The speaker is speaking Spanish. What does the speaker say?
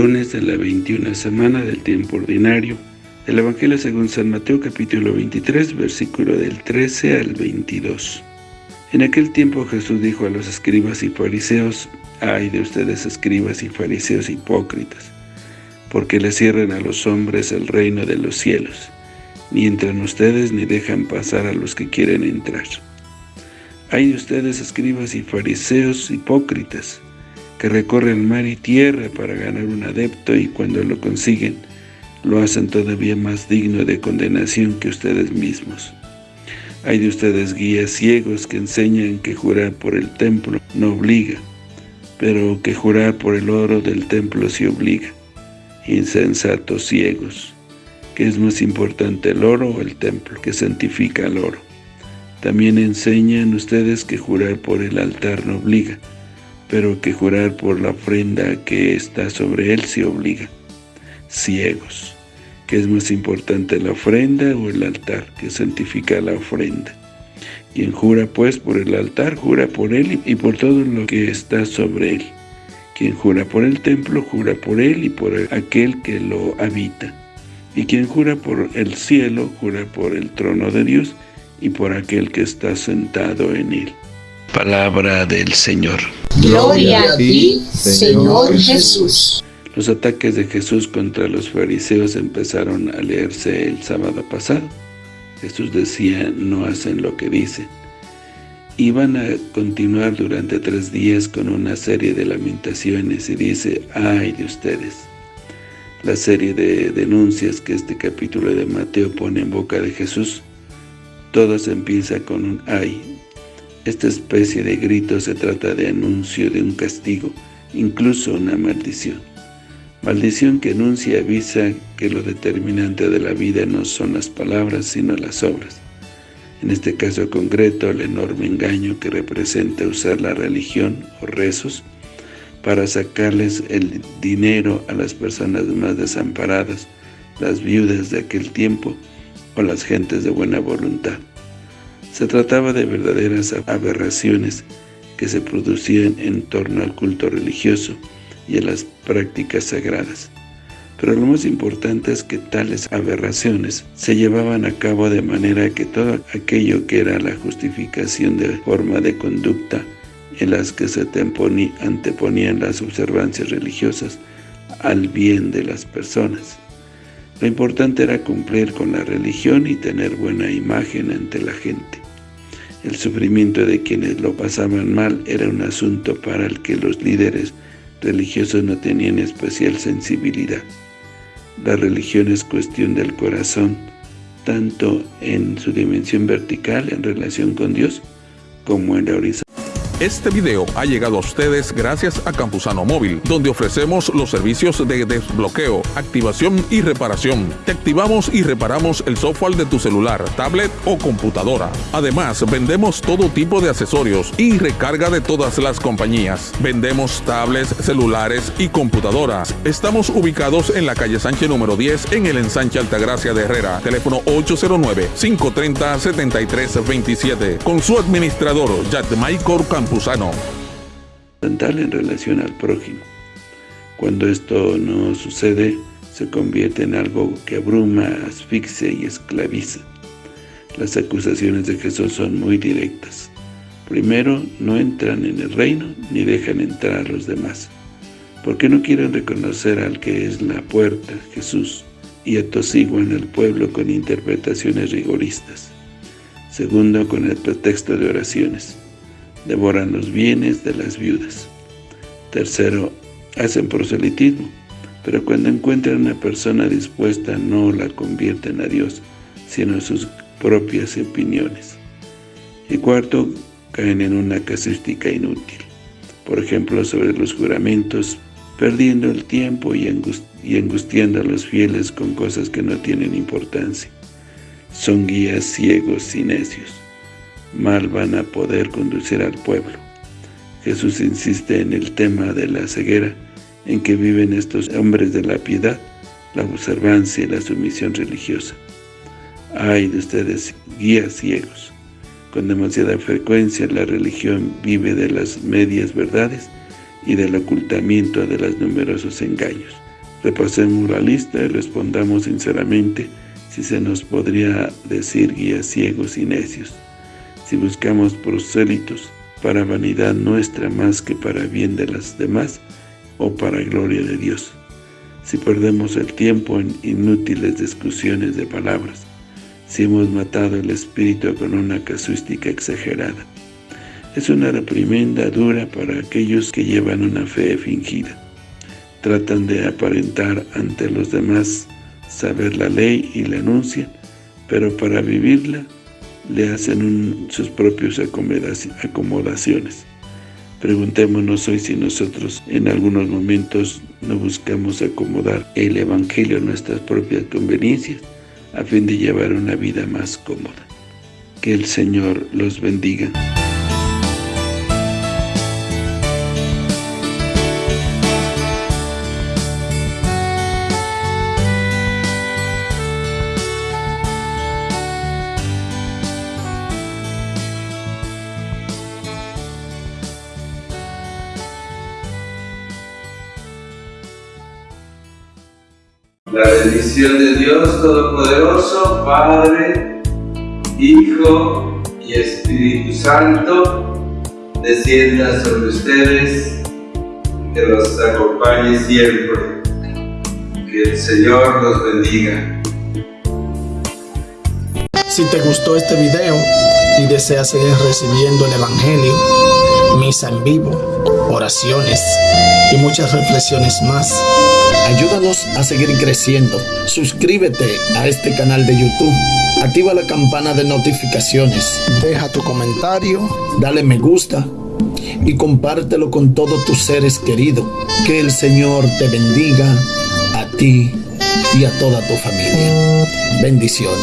lunes de la 21 semana del tiempo ordinario del Evangelio según San Mateo capítulo 23 versículo del 13 al 22. En aquel tiempo Jesús dijo a los escribas y fariseos, Ay de ustedes escribas y fariseos hipócritas, porque le cierran a los hombres el reino de los cielos, ni entran ustedes ni dejan pasar a los que quieren entrar. Ay de ustedes escribas y fariseos hipócritas, que recorren mar y tierra para ganar un adepto y cuando lo consiguen, lo hacen todavía más digno de condenación que ustedes mismos. Hay de ustedes guías ciegos que enseñan que jurar por el templo no obliga, pero que jurar por el oro del templo sí obliga. Insensatos ciegos, que es más importante el oro o el templo, que santifica el oro. También enseñan ustedes que jurar por el altar no obliga, pero que jurar por la ofrenda que está sobre él se obliga. Ciegos, que es más importante la ofrenda o el altar, que santifica la ofrenda. Quien jura pues por el altar, jura por él y por todo lo que está sobre él. Quien jura por el templo, jura por él y por aquel que lo habita. Y quien jura por el cielo, jura por el trono de Dios y por aquel que está sentado en él. Palabra del Señor. Gloria a ti, Señor Jesús. Los ataques de Jesús contra los fariseos empezaron a leerse el sábado pasado. Jesús decía, no hacen lo que dicen. Iban a continuar durante tres días con una serie de lamentaciones y dice, ¡ay de ustedes! La serie de denuncias que este capítulo de Mateo pone en boca de Jesús, todas empieza con un ¡ay! Esta especie de grito se trata de anuncio de un castigo, incluso una maldición. Maldición que anuncia y avisa que lo determinante de la vida no son las palabras, sino las obras. En este caso concreto, el enorme engaño que representa usar la religión o rezos para sacarles el dinero a las personas más desamparadas, las viudas de aquel tiempo o las gentes de buena voluntad. Se trataba de verdaderas aberraciones que se producían en torno al culto religioso y a las prácticas sagradas. Pero lo más importante es que tales aberraciones se llevaban a cabo de manera que todo aquello que era la justificación de forma de conducta en las que se anteponían las observancias religiosas al bien de las personas. Lo importante era cumplir con la religión y tener buena imagen ante la gente. El sufrimiento de quienes lo pasaban mal era un asunto para el que los líderes religiosos no tenían especial sensibilidad. La religión es cuestión del corazón, tanto en su dimensión vertical en relación con Dios, como en la horizontal. Este video ha llegado a ustedes gracias a Campusano Móvil, donde ofrecemos los servicios de desbloqueo, activación y reparación. Te activamos y reparamos el software de tu celular, tablet o computadora. Además, vendemos todo tipo de accesorios y recarga de todas las compañías. Vendemos tablets, celulares y computadoras. Estamos ubicados en la calle Sánchez número 10 en el ensanche Altagracia de Herrera. Teléfono 809-530-7327. Con su administrador, Michael Campos en relación al prójimo. Cuando esto no sucede, se convierte en algo que abruma, asfixia y esclaviza. Las acusaciones de Jesús son muy directas. Primero, no entran en el reino ni dejan entrar a los demás, porque no quieren reconocer al que es la puerta, Jesús, y atosiguan al pueblo con interpretaciones rigoristas. Segundo, con el pretexto de oraciones devoran los bienes de las viudas. Tercero, hacen proselitismo, pero cuando encuentran una persona dispuesta no la convierten a Dios, sino a sus propias opiniones. Y cuarto, caen en una casuística inútil, por ejemplo sobre los juramentos, perdiendo el tiempo y, y angustiando a los fieles con cosas que no tienen importancia. Son guías ciegos y necios mal van a poder conducir al pueblo. Jesús insiste en el tema de la ceguera en que viven estos hombres de la piedad, la observancia y la sumisión religiosa. Ay de ustedes, guías ciegos. Con demasiada frecuencia la religión vive de las medias verdades y del ocultamiento de los numerosos engaños. Repasemos la lista y respondamos sinceramente si se nos podría decir guías ciegos y necios. Si buscamos prosélitos para vanidad nuestra más que para bien de las demás o para gloria de Dios. Si perdemos el tiempo en inútiles discusiones de palabras, si hemos matado el espíritu con una casuística exagerada. Es una reprimenda dura para aquellos que llevan una fe fingida tratan de aparentar ante los demás saber la ley y la anuncian, pero para vivirla le hacen sus propias acomodaciones. Preguntémonos hoy si nosotros en algunos momentos no buscamos acomodar el Evangelio a nuestras propias conveniencias a fin de llevar una vida más cómoda. Que el Señor los bendiga. La bendición de Dios Todopoderoso, Padre, Hijo y Espíritu Santo, descienda sobre ustedes, que los acompañe siempre. Que el Señor los bendiga. Si te gustó este video y deseas seguir recibiendo el Evangelio, misa en vivo, oraciones y muchas reflexiones más, Ayúdanos a seguir creciendo. Suscríbete a este canal de YouTube. Activa la campana de notificaciones. Deja tu comentario. Dale me gusta. Y compártelo con todos tus seres queridos. Que el Señor te bendiga a ti y a toda tu familia. Bendiciones.